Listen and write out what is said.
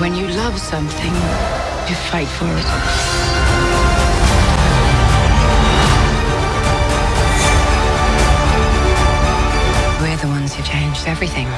When you love something, you fight for it. We're the ones who changed everything.